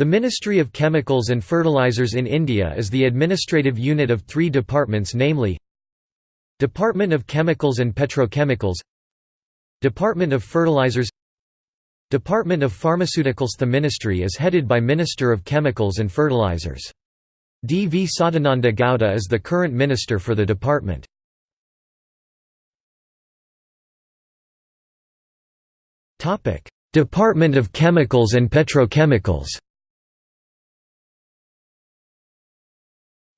The Ministry of Chemicals and Fertilizers in India is the administrative unit of three departments namely Department of Chemicals and Petrochemicals Department of Fertilizers Department of Pharmaceuticals The ministry is headed by Minister of Chemicals and Fertilizers. D. V. Sadananda Gowda is the current minister for the department. Department of Chemicals and Petrochemicals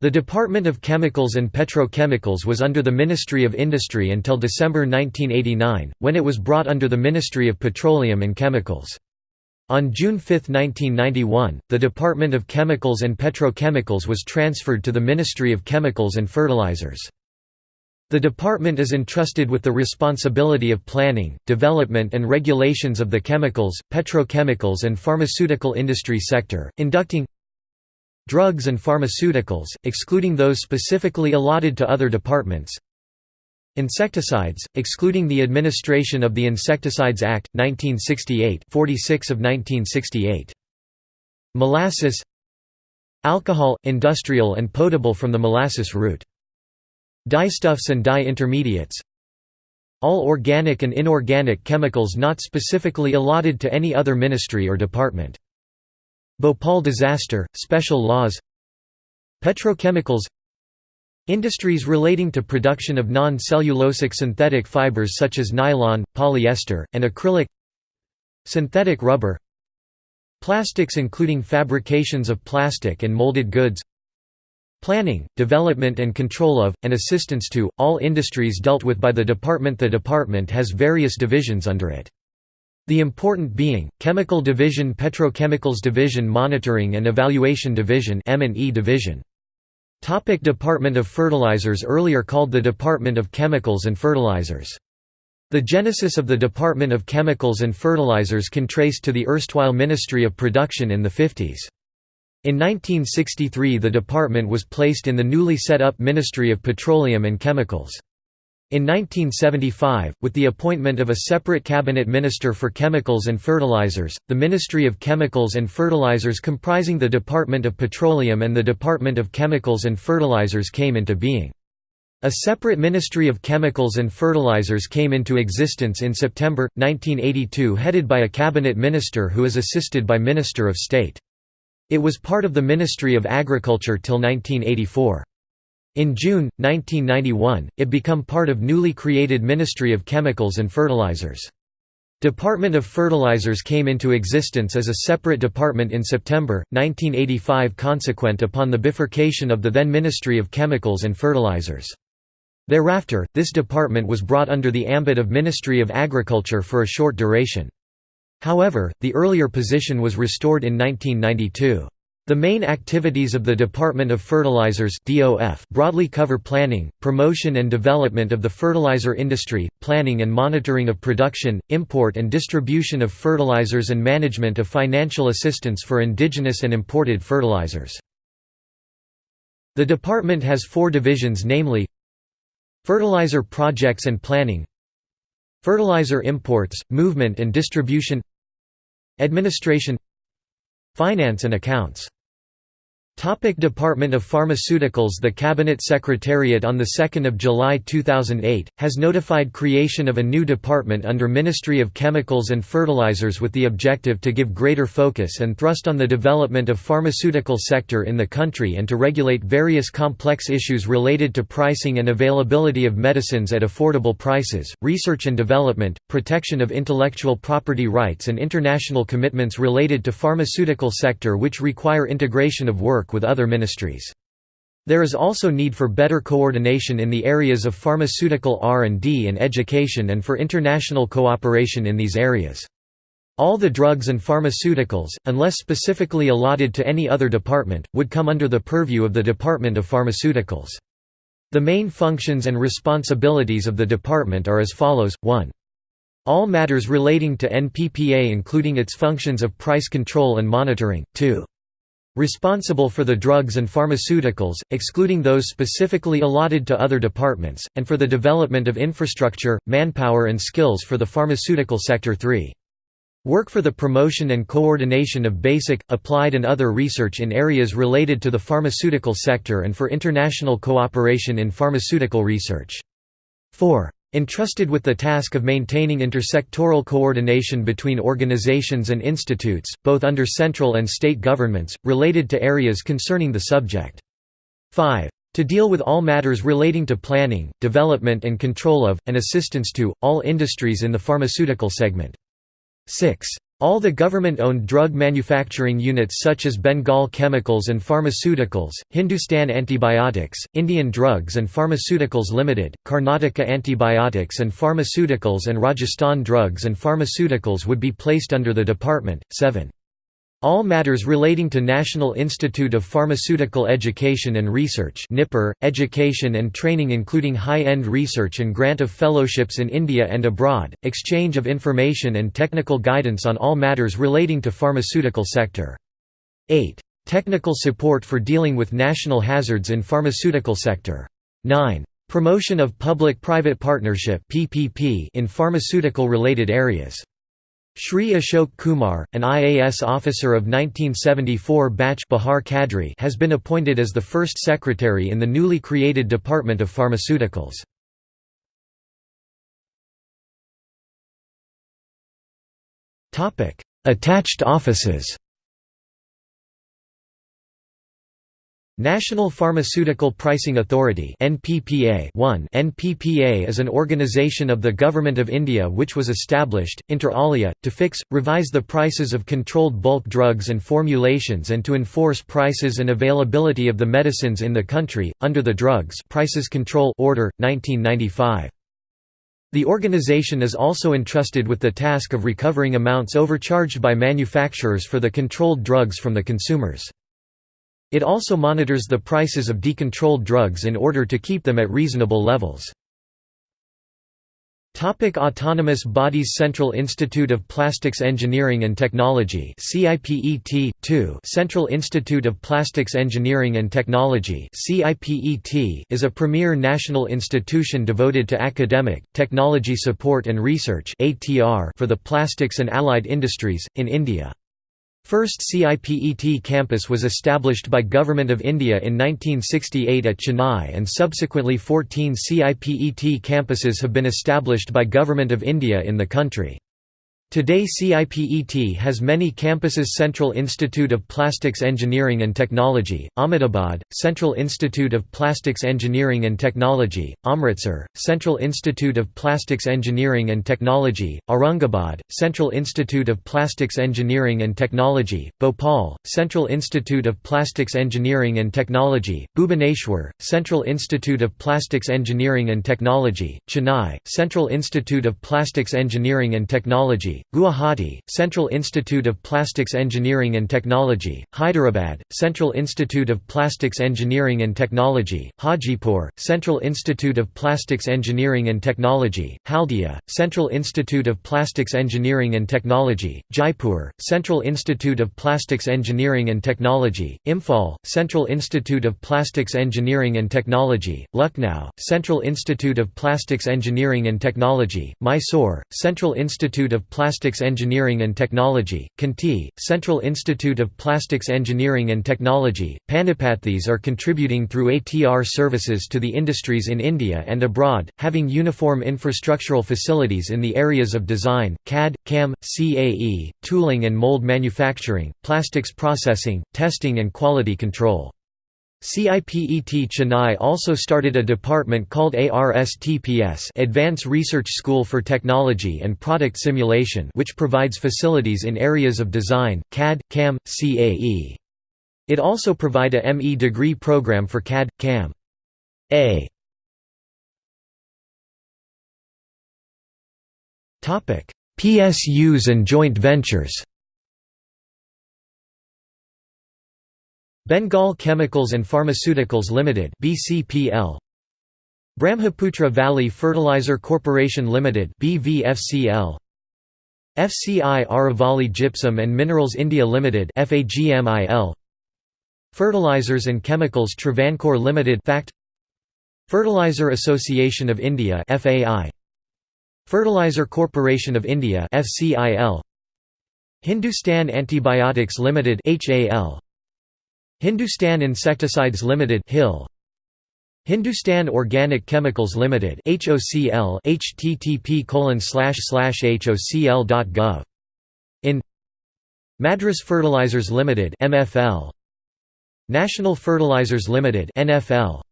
The Department of Chemicals and Petrochemicals was under the Ministry of Industry until December 1989, when it was brought under the Ministry of Petroleum and Chemicals. On June 5, 1991, the Department of Chemicals and Petrochemicals was transferred to the Ministry of Chemicals and Fertilizers. The department is entrusted with the responsibility of planning, development and regulations of the chemicals, petrochemicals and pharmaceutical industry sector, inducting Drugs and pharmaceuticals, excluding those specifically allotted to other departments Insecticides, excluding the administration of the Insecticides Act, 1968 46 of 1968. Molasses Alcohol, industrial and potable from the molasses route. Dyestuffs and dye intermediates All organic and inorganic chemicals not specifically allotted to any other ministry or department Bhopal disaster, special laws. Petrochemicals. Industries relating to production of non-cellulosic synthetic fibers such as nylon, polyester, and acrylic. Synthetic rubber. Plastics including fabrications of plastic and molded goods. Planning, development and control of, and assistance to, all industries dealt with by the department. The department has various divisions under it. The important being, Chemical Division Petrochemicals Division Monitoring and Evaluation Division M&E Division. Topic Department of Fertilizers Earlier called the Department of Chemicals and Fertilizers. The genesis of the Department of Chemicals and Fertilizers can trace to the erstwhile Ministry of Production in the 50s. In 1963 the department was placed in the newly set up Ministry of Petroleum and Chemicals. In 1975, with the appointment of a separate cabinet minister for chemicals and fertilizers, the Ministry of Chemicals and Fertilizers comprising the Department of Petroleum and the Department of Chemicals and Fertilizers came into being. A separate Ministry of Chemicals and Fertilizers came into existence in September, 1982 headed by a cabinet minister who is assisted by Minister of State. It was part of the Ministry of Agriculture till 1984. In June, 1991, it became part of newly created Ministry of Chemicals and Fertilizers. Department of Fertilizers came into existence as a separate department in September, 1985 consequent upon the bifurcation of the then Ministry of Chemicals and Fertilizers. Thereafter, this department was brought under the ambit of Ministry of Agriculture for a short duration. However, the earlier position was restored in 1992. The main activities of the Department of Fertilizers broadly cover planning, promotion and development of the fertilizer industry, planning and monitoring of production, import and distribution of fertilizers and management of financial assistance for indigenous and imported fertilizers. The department has four divisions namely Fertilizer Projects and Planning Fertilizer Imports, Movement and Distribution Administration Finance and Accounts Topic Department of Pharmaceuticals The Cabinet Secretariat on 2 July 2008, has notified creation of a new department under Ministry of Chemicals and Fertilizers with the objective to give greater focus and thrust on the development of pharmaceutical sector in the country and to regulate various complex issues related to pricing and availability of medicines at affordable prices, research and development, protection of intellectual property rights and international commitments related to pharmaceutical sector which require integration of work with other ministries. There is also need for better coordination in the areas of pharmaceutical R&D and education and for international cooperation in these areas. All the drugs and pharmaceuticals, unless specifically allotted to any other department, would come under the purview of the Department of Pharmaceuticals. The main functions and responsibilities of the department are as follows, 1. All matters relating to NPPA including its functions of price control and monitoring, 2. Responsible for the drugs and pharmaceuticals, excluding those specifically allotted to other departments, and for the development of infrastructure, manpower and skills for the pharmaceutical sector 3. Work for the promotion and coordination of basic, applied and other research in areas related to the pharmaceutical sector and for international cooperation in pharmaceutical research. 4. Entrusted with the task of maintaining intersectoral coordination between organizations and institutes, both under central and state governments, related to areas concerning the subject. 5. To deal with all matters relating to planning, development and control of, and assistance to, all industries in the pharmaceutical segment. 6. All the government-owned drug manufacturing units such as Bengal Chemicals and Pharmaceuticals, Hindustan Antibiotics, Indian Drugs and Pharmaceuticals Limited, Karnataka Antibiotics and Pharmaceuticals and Rajasthan Drugs and Pharmaceuticals would be placed under the department. 7. All matters relating to National Institute of Pharmaceutical Education and Research education and training including high-end research and grant of fellowships in India and abroad, exchange of information and technical guidance on all matters relating to pharmaceutical sector. 8. Technical support for dealing with national hazards in pharmaceutical sector. 9. Promotion of public-private partnership in pharmaceutical-related areas. Shri Ashok Kumar, an IAS officer of 1974 batch has been appointed as the first secretary in the newly created Department of Pharmaceuticals. Attached offices National Pharmaceutical Pricing Authority NPPA 1 NPPA is an organisation of the Government of India which was established, inter alia, to fix, revise the prices of controlled bulk drugs and formulations and to enforce prices and availability of the medicines in the country, under the Drugs Prices Control Order, 1995. The organization is also entrusted with the task of recovering amounts overcharged by manufacturers for the controlled drugs from the consumers. It also monitors the prices of decontrolled drugs in order to keep them at reasonable levels. Topic Autonomous Bodies Central Institute of Plastics Engineering and Technology CIPET 2 Central Institute of Plastics Engineering and Technology CIPET is a premier national institution devoted to academic, technology support and research for the plastics and allied industries, in India. First CIPET campus was established by Government of India in 1968 at Chennai and subsequently 14 CIPET campuses have been established by Government of India in the country. Today CIPET has many campuses Central Institute of Plastics Engineering and Technology, Ahmedabad, Central Institute of Plastics Engineering and Technology, Amritsar, Central Institute of Plastics Engineering and Technology, Aurangabad, Central Institute of Plastics Engineering and Technology, Bhopal, Central Institute of Plastics Engineering and Technology, Bhubaneswar, Central Institute of Plastics Engineering and Technology, Chennai, Central Institute of Plastics Engineering and Technology, Guwahati, Central Institute of Plastics Engineering and Technology, Hyderabad, Central Institute of Plastics Engineering and Technology, Hajipur, Central Institute of Plastics Engineering and Technology, Haldia, Central Institute of Plastics Engineering and Technology, Jaipur, Central Institute of Plastics Engineering and Technology, Imphal, Central Institute of Plastics Engineering and Technology, Lucknow, Central Institute of Plastics Engineering and Technology, Mysore, Central Institute of Plastics Plastics Engineering and Technology, Khanti, Central Institute of Plastics Engineering and Technology, Panipathis are contributing through ATR services to the industries in India and abroad, having uniform infrastructural facilities in the areas of design, CAD, CAM, CAE, tooling and mold manufacturing, plastics processing, testing and quality control. CIPET Chennai also started a department called ARSTPS Advanced Research School for Technology and Product Simulation which provides facilities in areas of design, CAD, CAM, CAE. It also provide a ME degree program for CAD, CAM. A PSUs and joint ventures Bengal Chemicals and Pharmaceuticals Limited (BCPL). Brahmaputra Valley Fertilizer Corporation Limited (BVFCL). FCI Aravali Gypsum and Minerals India Limited (FAGMIL). Fertilizers and Chemicals Travancore Limited (FACT). Fertilizer Association of India (FAI). Fertilizer Corporation of India (FCIL). Hindustan Antibiotics Limited HAL Hindustan Insecticides Limited HIL Hindustan Organic Chemicals Limited HOCL http hocl.gov in Madras Fertilizers Limited MFL National Fertilizers Limited NFL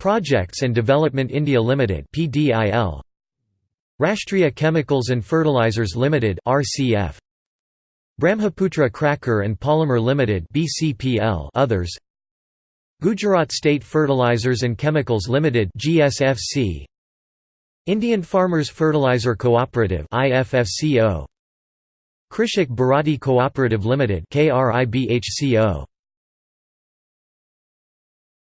Projects and Development India Limited PDIL Rashtriya Chemicals and Fertilizers Limited RCF Brahmaputra Cracker and Polymer Limited BCPL others. Gujarat State Fertilizers and Chemicals Limited GSFC Indian Farmers Fertilizer Cooperative IFFCO Krishak Bharati Cooperative Limited KRIBHCO